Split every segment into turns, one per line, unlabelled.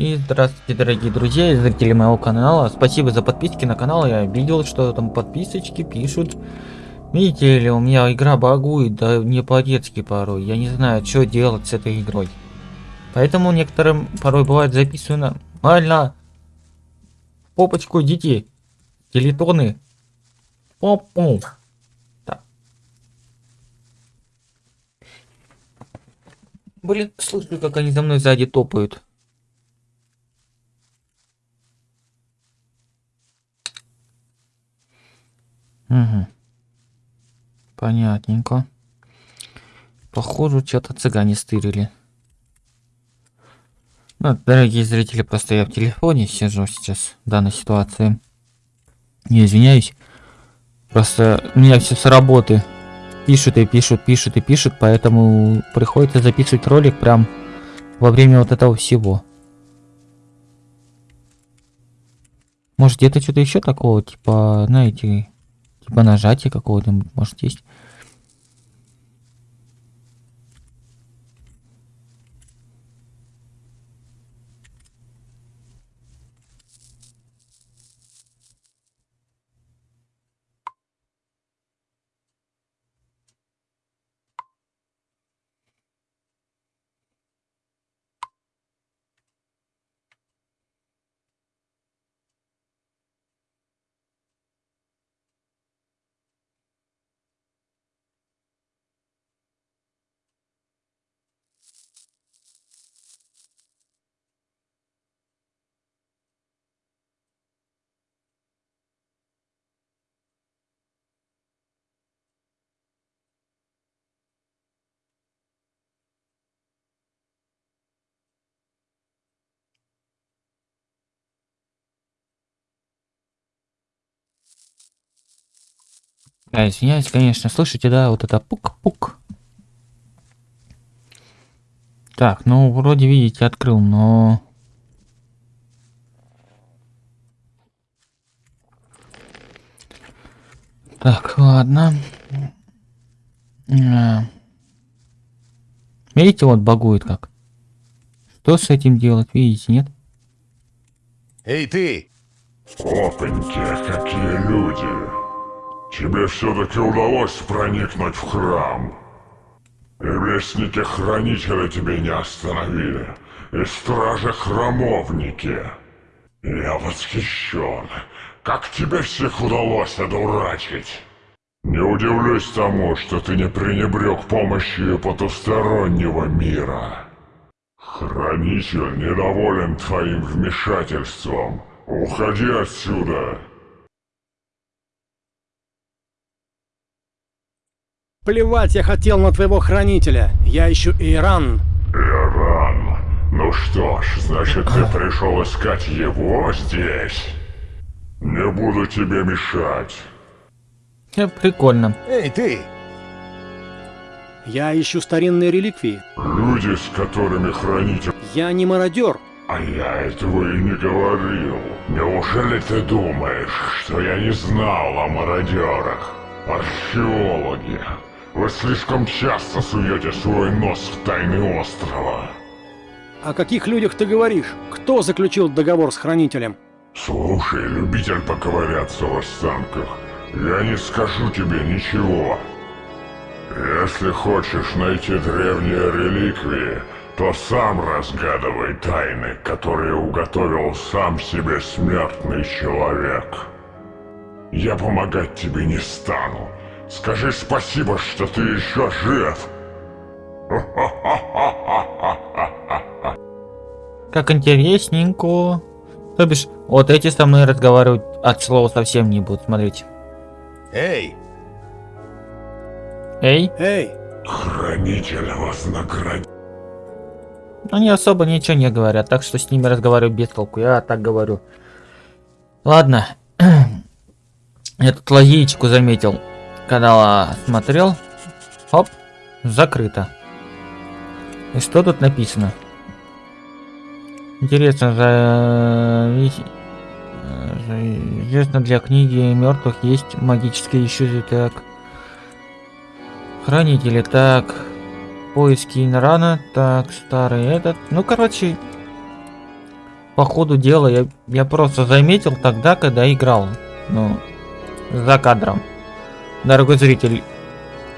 И здравствуйте, дорогие друзья и зрители моего канала. Спасибо за подписки на канал. Я видел, что там подписочки пишут. Видите ли, у меня игра багует, да не по-детски порой. Я не знаю, что делать с этой игрой. Поэтому некоторым порой бывает записано «Альна! Попочку дети! Телетоны! Поп-поп!» Блин, слышу, как они за мной сзади топают. Угу. Понятненько. Похоже, что-то цыгане стырили. Ну, дорогие зрители, просто я в телефоне сижу сейчас в данной ситуации. Не извиняюсь. Просто у меня все с работы. Пишут и пишут, пишут и пишут, поэтому приходится записывать ролик прям во время вот этого всего. Может где-то что-то еще такого, типа, знаете, Типа нажатия какого-то, может, есть. Да, извиняюсь, конечно. Слышите, да, вот это пук-пук. Так, ну, вроде, видите, открыл, но... Так, ладно. А. Видите, вот багует как. Что с этим делать, видите, нет?
Эй, ты!
Опаньки, какие люди! Тебе все-таки удалось проникнуть в храм. И вестники-хранители тебя не остановили. И стражи-храмовники. Я восхищен. Как тебе всех удалось одурачить? Не удивлюсь тому, что ты не пренебрег помощью потустороннего мира. Хранитель недоволен твоим вмешательством. Уходи отсюда.
Плевать я хотел на твоего хранителя. Я ищу Иран.
Иран. Ну что ж, значит ты пришел искать его здесь. Не буду тебе мешать.
Э, прикольно.
Эй, ты! Я ищу старинные реликвии.
Люди, с которыми хранитель...
Я не мародер.
А я этого и не говорил. Неужели ты думаешь, что я не знал о мародерах? Археологи. Вы слишком часто суете свой нос в тайны острова.
О каких людях ты говоришь? Кто заключил договор с Хранителем?
Слушай, любитель поковыряться в останках, я не скажу тебе ничего. Если хочешь найти древние реликвии, то сам разгадывай тайны, которые уготовил сам себе смертный человек. Я помогать тебе не стану, Скажи спасибо, что ты еще жив.
Как интересненько. То бишь, вот эти со мной разговаривать от слова совсем не будут, смотрите.
Эй!
Эй!
Эй!
Хранитель вознаградит.
Они особо ничего не говорят, так что с ними разговариваю без толку. Я так говорю. Ладно. Я тут лазеечку заметил когда смотрел, хоп, закрыто. И что тут написано? Интересно, за... Известно для книги мертвых есть магические ищуты, так. Хранители, так. Поиски Инрана, так, старый этот. Ну, короче, по ходу дела я, я просто заметил тогда, когда играл. Ну, за кадром. Дорогой зритель,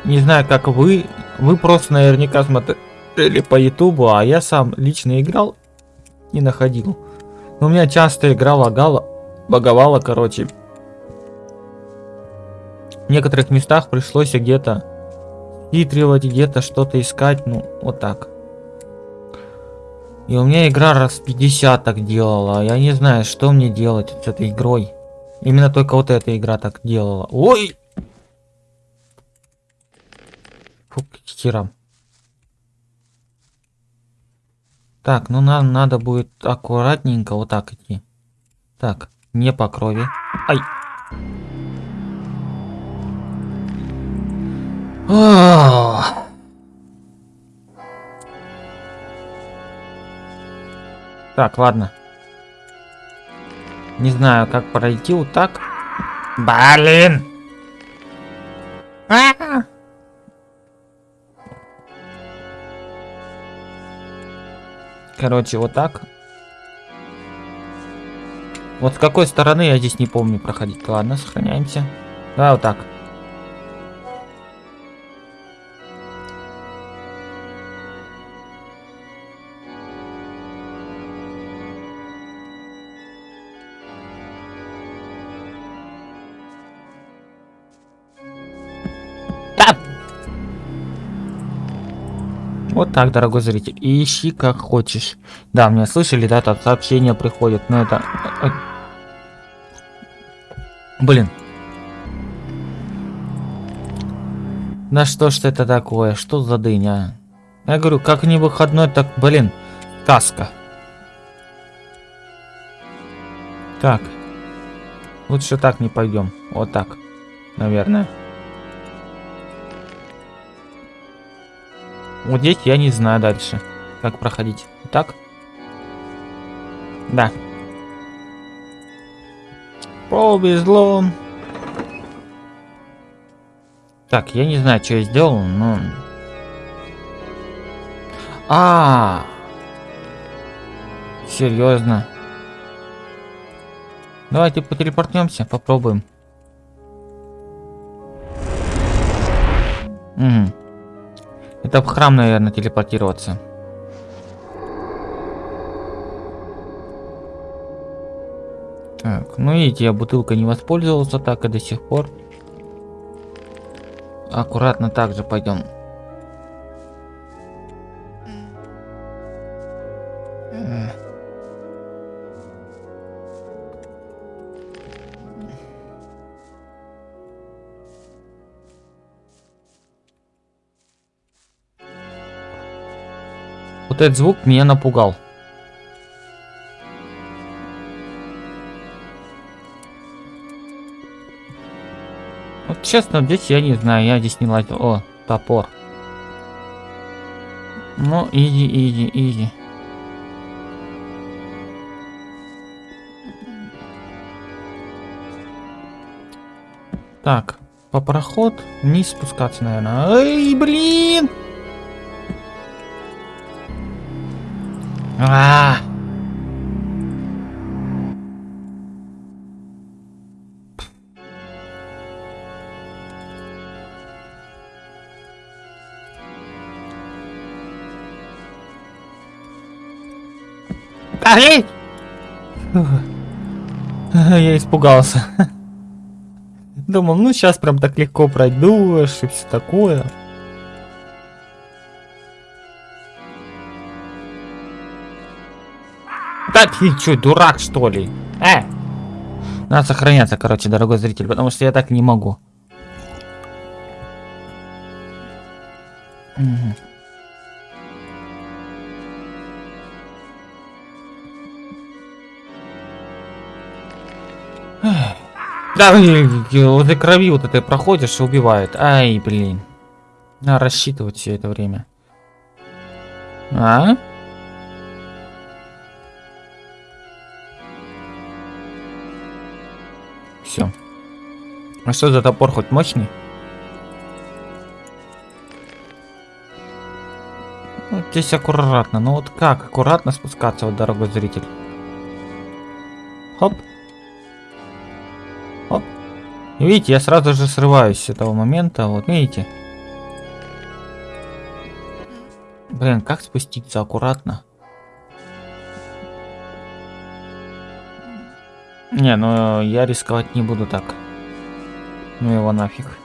не знаю, как вы, вы просто наверняка смотрели по ютубу, а я сам лично играл и находил. Но у меня часто игра лагала, баговала, короче. В некоторых местах пришлось где-то хитривать, где-то что-то искать, ну, вот так. И у меня игра раз 50 так делала. Я не знаю, что мне делать с этой игрой. Именно только вот эта игра так делала. Ой! Фу, к херам. Так, ну нам надо будет аккуратненько вот так идти. Так, не по крови. Ай! Ах! Так, ладно. Не знаю, как пройти вот так. Блин! А Короче, вот так. Вот с какой стороны я здесь не помню проходить. Ладно, сохраняемся. Да, вот так. Так, дорогой зритель. Ищи как хочешь. Да, меня слышали, да, там сообщения приходят, но это... Блин. Да что ж это такое? Что за дыня? Я говорю, как не выходной, так, блин, каска. Так. Лучше так не пойдем. Вот так, наверное. Вот здесь я не знаю дальше, как проходить. Так? Да. Повезло. Так, я не знаю, что я сделал, но... А, -а, -а. Серьезно. Давайте потелепортнемся, попробуем. Угу. Это в храм, наверное, телепортироваться. Так, ну видите, я бутылкой не воспользовался так и до сих пор. Аккуратно также пойдем. Вот этот звук меня напугал. Вот честно, здесь я не знаю, я здесь не лазил. О, топор. Ну, иди, иди, иди. Так, по проход вниз спускаться, наверное. Эй, блин! А! Ай! Я испугался. Думал, ну сейчас прям так легко пройдешь и все такое. Да ты чё, дурак что ли? Э! Надо сохраняться, короче, дорогой зритель, потому что я так не могу. Да, вот крови вот это проходишь и убивает. Ай, блин. Надо рассчитывать все это время. А? Все. А что за топор хоть мощный? Вот здесь аккуратно. Ну вот как аккуратно спускаться, вот, дорогой зритель? Хоп. Хоп. И видите, я сразу же срываюсь с этого момента. Вот, видите? Блин, как спуститься аккуратно? Не, ну я рисковать не буду так. Ну его нафиг.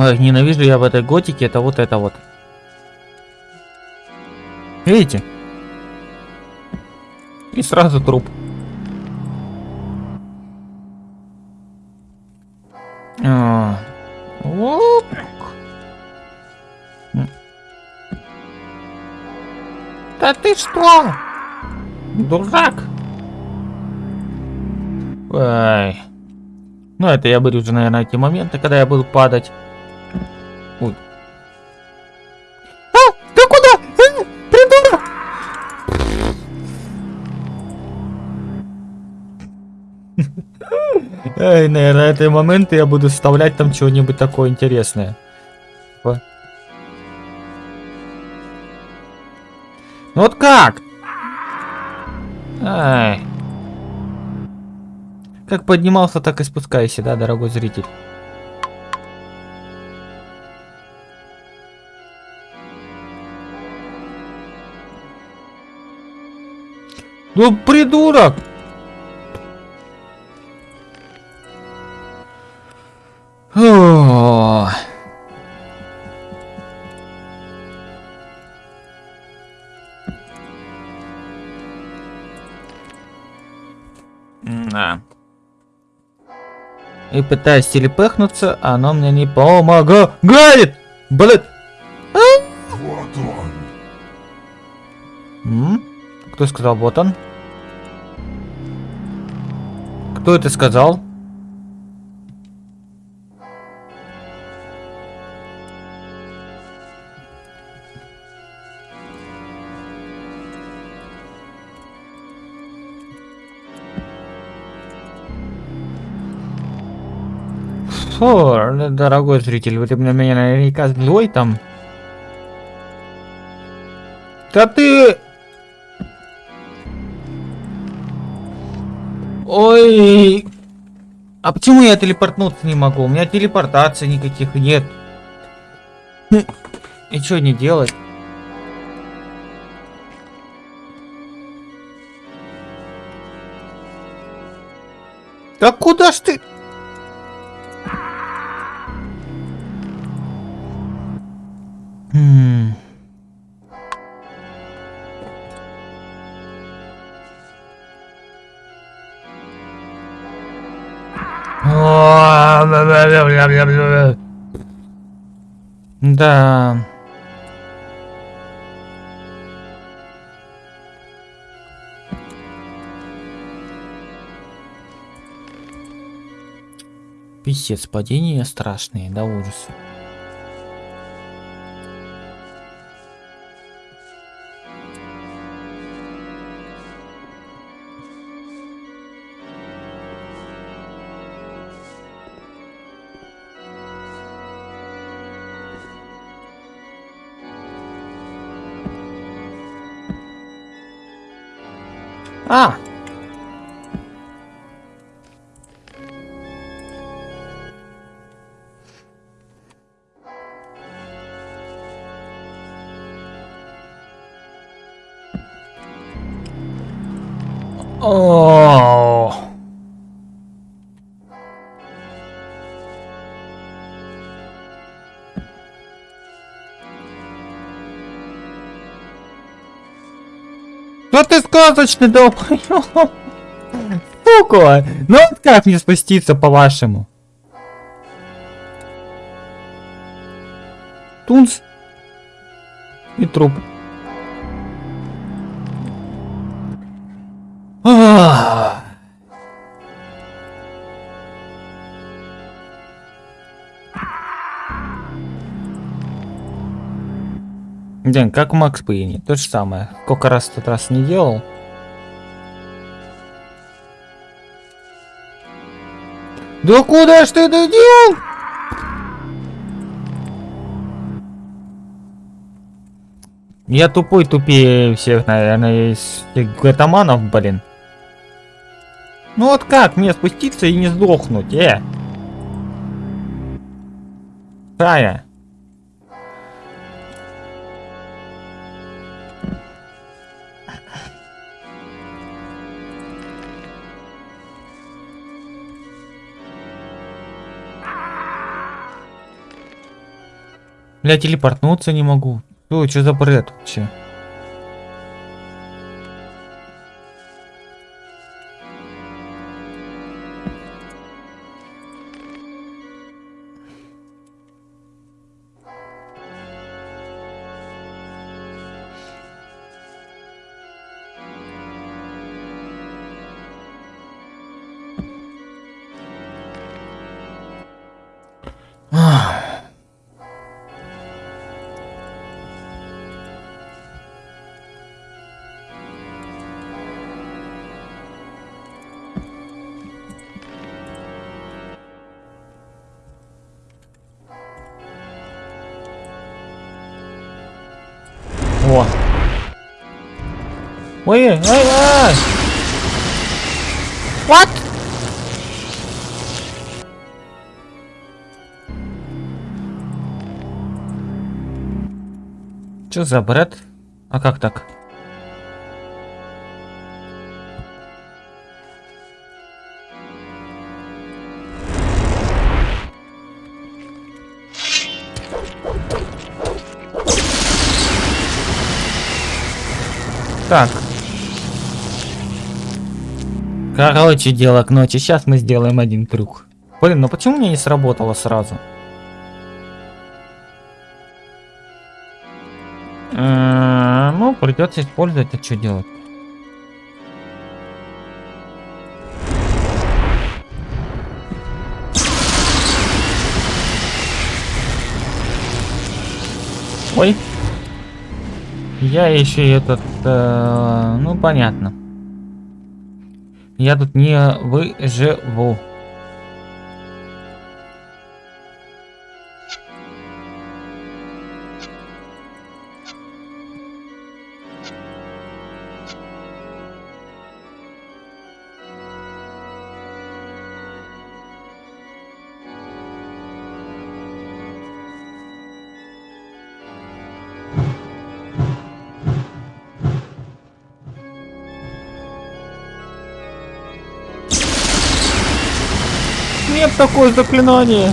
Ой, ненавижу я в этой готике, это вот это вот. Видите? И сразу труп. А, оп. Да ты что? Дурак. Ай. Ну, это я буду уже, наверное, эти моменты, когда я буду падать. Эй, наверное, эти моменты я буду вставлять там чего-нибудь такое интересное. Ну вот как? Ай. Как поднимался, так и спускайся, да, дорогой зритель? Ну, придурок! Да. И пытаюсь телепехнуться, а оно мне не помогает. Блин!
Вот он.
М? Кто сказал вот он? Кто это сказал? Фу, дорогой зритель, вы на меня наверняка злой там. Да ты... Ой... А почему я телепортнуться не могу? У меня телепортации никаких нет. И что не делать? Да куда ж ты? Да. Писец, падения страшные, да ужас. А! О! Ну ты сказочный долбоёб! Сука! Ну вот как мне спуститься по-вашему? Тунц. И труп. А. День, как Макс Пейне, то же самое. Сколько раз в тот раз не делал. Да куда ж ты это делал? Я тупой тупее всех, наверное, из гатаманов, блин. Ну вот как мне спуститься и не сдохнуть, э? Тая. Бля, телепортнуться не могу. Ой, что за бред вообще? О. Ой, ай, ай. What? Что за бред? А как так? Так. Короче, дело к ночи. Сейчас мы сделаем один трюк. Блин, ну почему мне не сработало сразу? Э, Ну, придется использовать, а что делать? Я еще и этот, э, ну понятно. Я тут не выживу. Такое заклинание.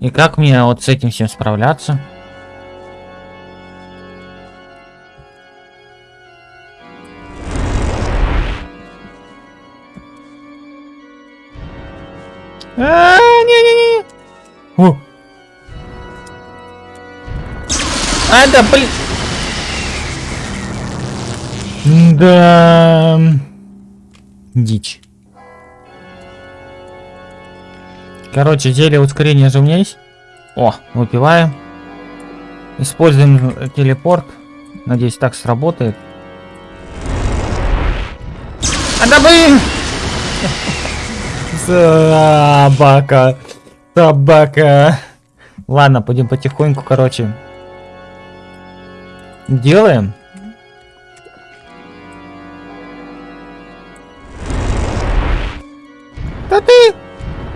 И как мне вот с этим всем справляться? А, не-не-не. О. А, да, блин. Да. Дичь. Короче, зелье ускорения же у меня есть. О, выпиваем. Используем телепорт. Надеюсь, так сработает. А да блин! Собака. Собака. Ладно, пойдем потихоньку, короче. Делаем.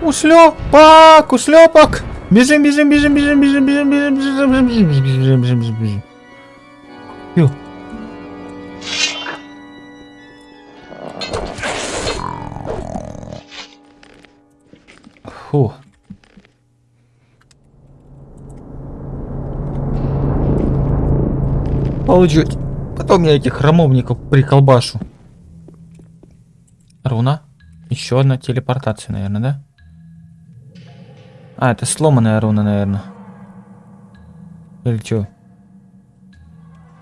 Ушлепок! Ушлепок! Бежим, бежим, бежим, бежим, бежим, бежим, бежим, бежим, бежим, бежим, бежим, бежим, бежим, бежим. Ё. Фу. Получить. Потом я этих храмовников приколбашу. Руна? Еще одна телепортация, наверное, да? А, это сломанная руна, наверное. Или что?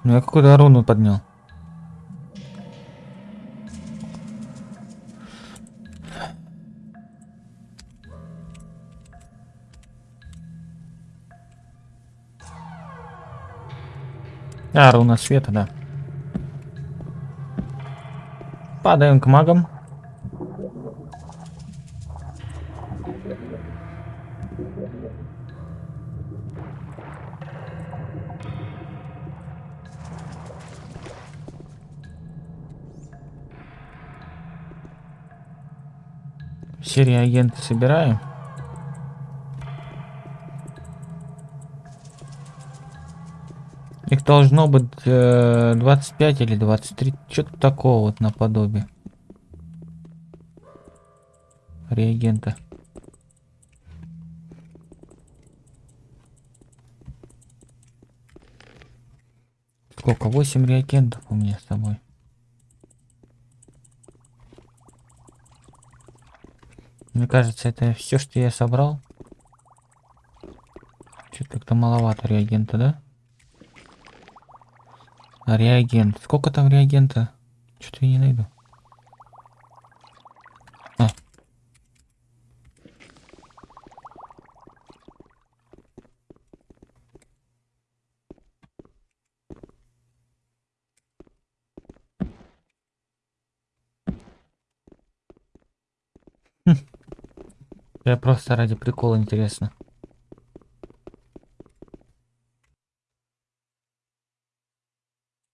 Ну я какую-то руну поднял. А, руна света, да. Падаем к магам. Все реагенты собираем. Их должно быть э, 25 или 23. Что-то такого вот наподобие. Реагента. Сколько? 8 реагентов у меня с собой. Мне кажется, это все, что я собрал. Что-то как-то маловато реагента, да? А реагент. Сколько там реагента? Что-то я не найду. Я просто ради прикола интересно.